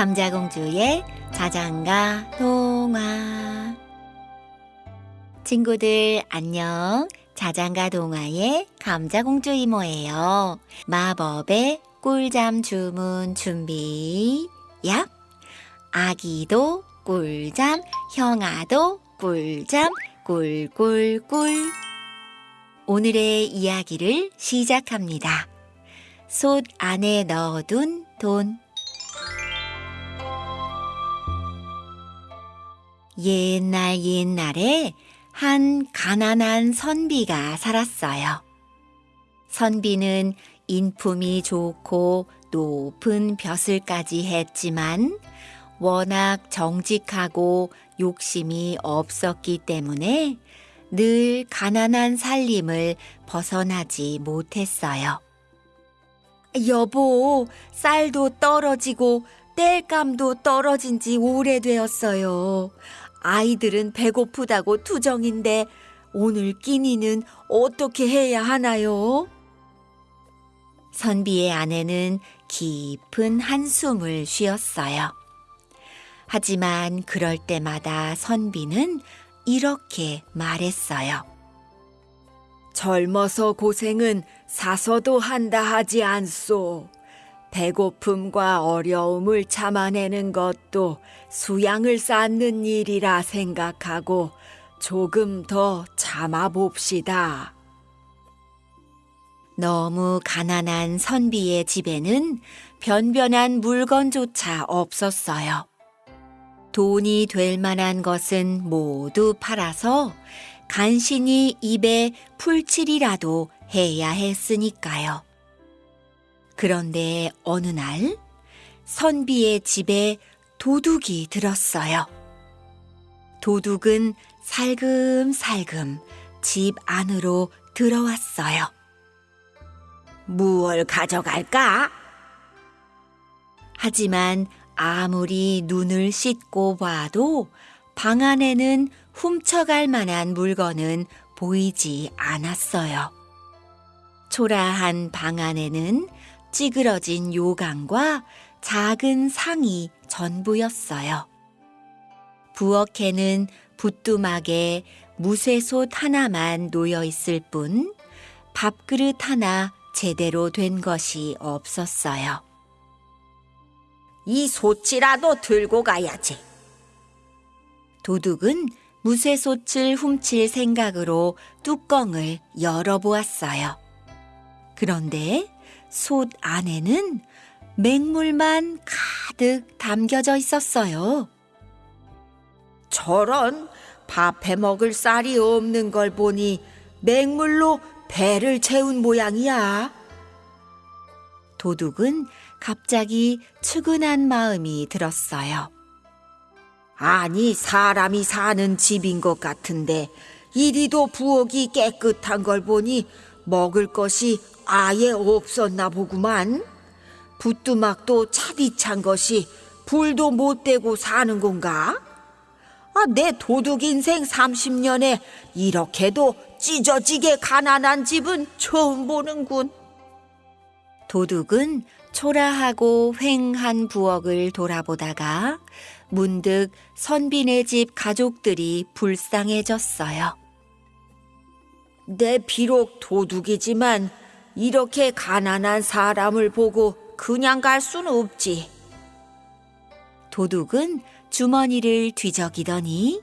감자공주의 자장가 동화. 친구들 안녕. 자장가 동화의 감자공주 이모예요. 마법의 꿀잠 주문 준비. 야 아기도 꿀잠 형아도 꿀잠 꿀꿀꿀. 오늘의 이야기를 시작합니다. 솥 안에 넣어둔 돈 옛날 옛날에 한 가난한 선비가 살았어요. 선비는 인품이 좋고 높은 벼슬까지 했지만 워낙 정직하고 욕심이 없었기 때문에 늘 가난한 살림을 벗어나지 못했어요. 여보, 쌀도 떨어지고 땔감도 떨어진 지 오래되었어요. 아이들은 배고프다고 투정인데 오늘 끼니는 어떻게 해야 하나요? 선비의 아내는 깊은 한숨을 쉬었어요. 하지만 그럴 때마다 선비는 이렇게 말했어요. 젊어서 고생은 사서도 한다 하지 않소. 배고픔과 어려움을 참아내는 것도 수양을 쌓는 일이라 생각하고 조금 더 참아봅시다. 너무 가난한 선비의 집에는 변변한 물건조차 없었어요. 돈이 될 만한 것은 모두 팔아서 간신히 입에 풀칠이라도 해야 했으니까요. 그런데 어느 날 선비의 집에 도둑이 들었어요. 도둑은 살금살금 집 안으로 들어왔어요. 무얼 가져갈까? 하지만 아무리 눈을 씻고 봐도 방 안에는 훔쳐갈 만한 물건은 보이지 않았어요. 초라한 방 안에는 찌그러진 요강과 작은 상이 전부였어요. 부엌에는 부뚜막에 무쇠솥 하나만 놓여 있을 뿐 밥그릇 하나 제대로 된 것이 없었어요. 이 소치라도 들고 가야지. 도둑은 무쇠솥을 훔칠 생각으로 뚜껑을 열어보았어요. 그런데 솥 안에는 맹물만 가득 담겨져 있었어요. 저런 밥해 먹을 쌀이 없는 걸 보니 맹물로 배를 채운 모양이야. 도둑은 갑자기 측은한 마음이 들었어요. 아니, 사람이 사는 집인 것 같은데, 이리도 부엌이 깨끗한 걸 보니 먹을 것이 아예 없었나 보구만. 부뚜막도 차디찬 것이 불도 못 대고 사는 건가? 아, 내 도둑 인생 30년에 이렇게도 찢어지게 가난한 집은 처음 보는군. 도둑은 초라하고 휑한 부엌을 돌아보다가 문득 선비네 집 가족들이 불쌍해졌어요. 내 비록 도둑이지만 이렇게 가난한 사람을 보고 그냥 갈 수는 없지. 도둑은 주머니를 뒤적이더니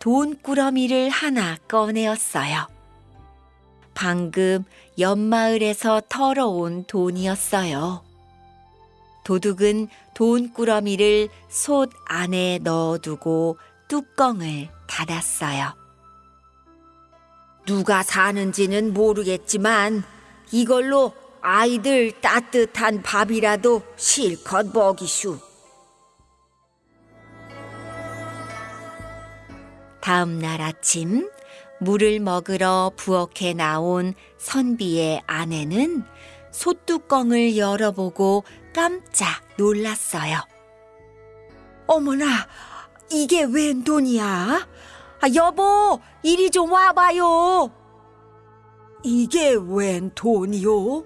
돈꾸러미를 하나 꺼내었어요. 방금 옆마을에서 털어온 돈이었어요. 도둑은 돈꾸러미를 솥 안에 넣어두고 뚜껑을 닫았어요. 누가 사는지는 모르겠지만 이걸로 아이들 따뜻한 밥이라도 실컷 먹이슈. 다음 날 아침 물을 먹으러 부엌에 나온 선비의 아내는 솥뚜껑을 열어보고 깜짝 놀랐어요. 어머나, 이게 웬 돈이야? 아, 여보, 이리 좀 와봐요. 이게 웬 돈이요?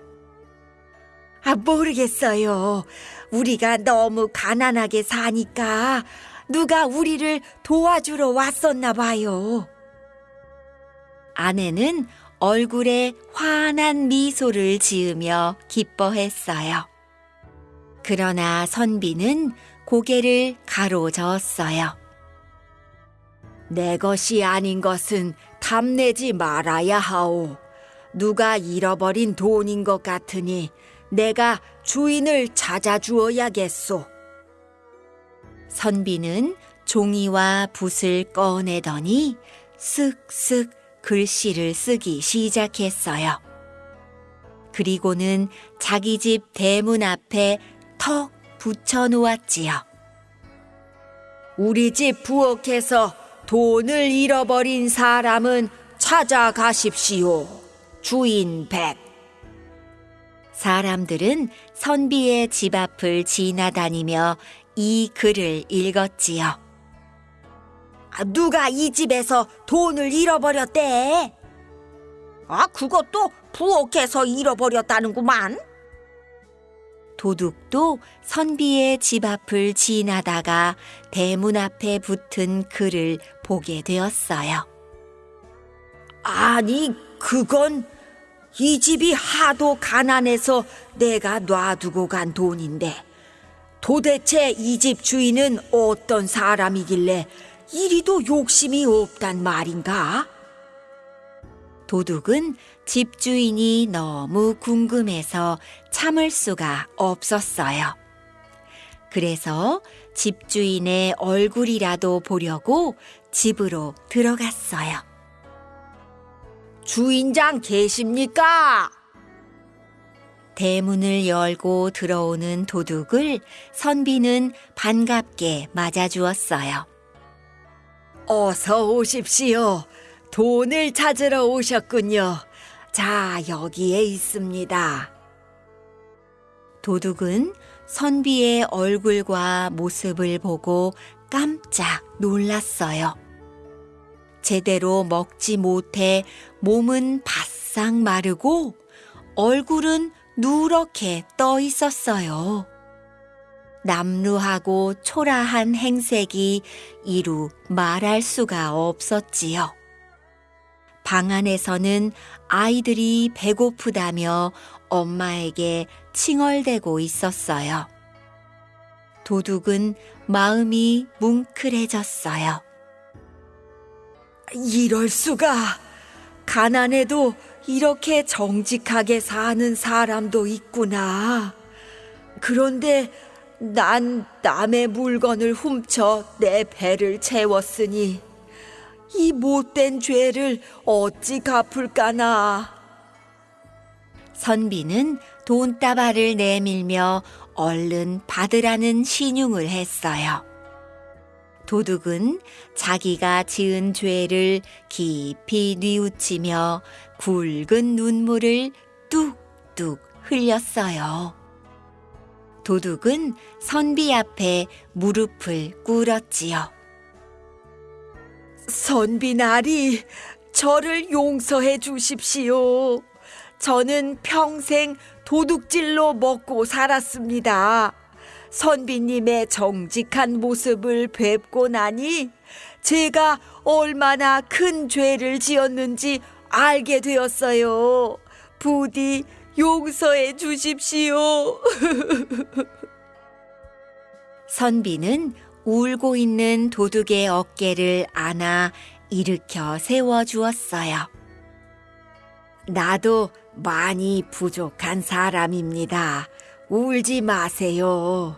아, 모르겠어요. 우리가 너무 가난하게 사니까 누가 우리를 도와주러 왔었나 봐요. 아내는 얼굴에 환한 미소를 지으며 기뻐했어요. 그러나 선비는 고개를 가로저었어요. 내 것이 아닌 것은 탐내지 말아야 하오. 누가 잃어버린 돈인 것 같으니 내가 주인을 찾아주어야겠소. 선비는 종이와 붓을 꺼내더니 쓱쓱 글씨를 쓰기 시작했어요. 그리고는 자기 집 대문 앞에 턱 붙여 놓았지요. 우리 집 부엌에서 돈을 잃어버린 사람은 찾아가십시오. 주인 백. 사람들은 선비의 집 앞을 지나다니며 이 글을 읽었지요. 아, 누가 이 집에서 돈을 잃어버렸대? 아, 그것도 부엌에서 잃어버렸다는구만. 도둑도 선비의 집 앞을 지나다가 대문 앞에 붙은 글을 보게 되었어요. 아니, 그건 이 집이 하도 가난해서 내가 놔두고 간 돈인데 도대체 이 집 주인은 어떤 사람이길래 이리도 욕심이 없단 말인가? 도둑은 집주인이 너무 궁금해서 참을 수가 없었어요. 그래서 집주인의 얼굴이라도 보려고 집으로 들어갔어요. 주인장 계십니까? 대문을 열고 들어오는 도둑을 선비는 반갑게 맞아주었어요. 어서 오십시오. 돈을 찾으러 오셨군요. 자, 여기에 있습니다. 도둑은 선비의 얼굴과 모습을 보고 깜짝 놀랐어요. 제대로 먹지 못해 몸은 바싹 마르고 얼굴은 누렇게 떠 있었어요. 남루하고 초라한 행색이 이루 말할 수가 없었지요. 방 안에서는 아이들이 배고프다며 엄마에게 칭얼대고 있었어요. 도둑은 마음이 뭉클해졌어요. 이럴 수가! 가난해도 이렇게 정직하게 사는 사람도 있구나. 그런데 난 남의 물건을 훔쳐 내 배를 채웠으니 이 못된 죄를 어찌 갚을까나. 선비는 돈다발을 내밀며 얼른 받으라는 신용을 했어요. 도둑은 자기가 지은 죄를 깊이 뉘우치며 굵은 눈물을 뚝뚝 흘렸어요. 도둑은 선비 앞에 무릎을 꿇었지요. 선비 나리, 저를 용서해 주십시오. 저는 평생 도둑질로 먹고 살았습니다. 선비님의 정직한 모습을 뵙고 나니 제가 얼마나 큰 죄를 지었는지 알게 되었어요. 부디 용서해 주십시오. 선비는 울고 있는 도둑의 어깨를 안아 일으켜 세워 주었어요. 나도 많이 부족한 사람입니다. 울지 마세요.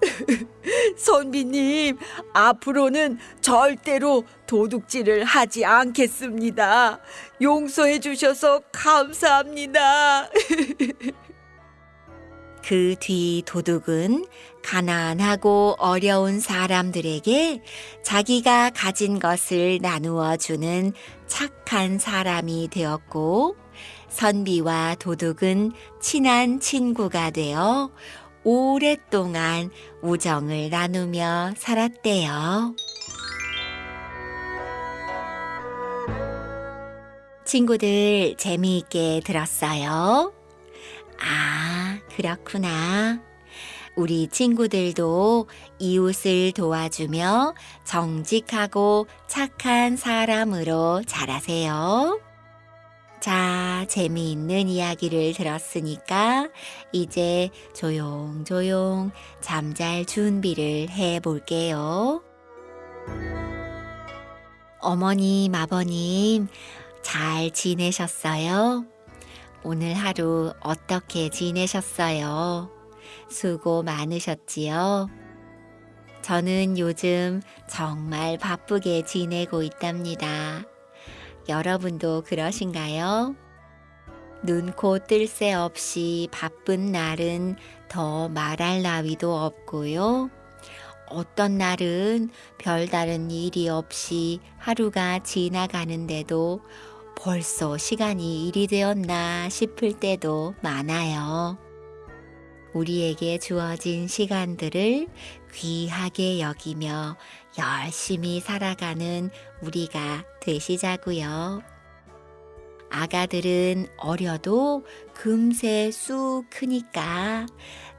선비님, 앞으로는 절대로 도둑질을 하지 않겠습니다. 용서해 주셔서 감사합니다. 그 뒤 도둑은 가난하고 어려운 사람들에게 자기가 가진 것을 나누어 주는 착한 사람이 되었고, 선비와 도둑은 친한 친구가 되어 오랫동안 우정을 나누며 살았대요. 친구들 재미있게 들었어요? 아, 그렇구나. 우리 친구들도 이웃을 도와주며 정직하고 착한 사람으로 자라세요. 자, 재미있는 이야기를 들었으니까 이제 조용조용 잠잘 준비를 해 볼게요. 어머님, 아버님, 잘 지내셨어요? 오늘 하루 어떻게 지내셨어요? 수고 많으셨지요? 저는 요즘 정말 바쁘게 지내고 있답니다. 여러분도 그러신가요? 눈 코 뜰 새 없이 바쁜 날은 더 말할 나위도 없고요. 어떤 날은 별다른 일이 없이 하루가 지나가는데도 벌써 시간이 일이 되었나 싶을 때도 많아요. 우리에게 주어진 시간들을 귀하게 여기며 열심히 살아가는 우리가 되시자고요. 아가들은 어려도 금세 쑥 크니까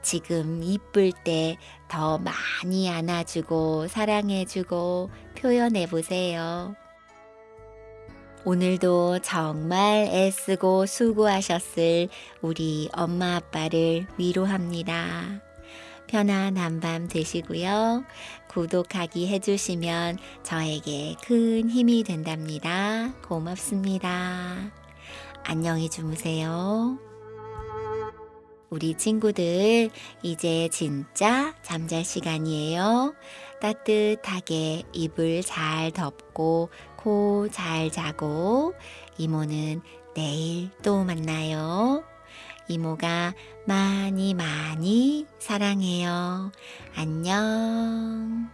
지금 이쁠 때 더 많이 안아주고 사랑해주고 표현해 보세요. 오늘도 정말 애쓰고 수고하셨을 우리 엄마 아빠를 위로합니다. 편안한 밤 되시고요. 구독하기 해주시면 저에게 큰 힘이 된답니다. 고맙습니다. 안녕히 주무세요. 우리 친구들, 이제 진짜 잠잘 시간이에요. 따뜻하게 이불 잘 덮고 코 잘 자고 이모는 내일 또 만나요. 이모가 많이 많이 사랑해요. 안녕.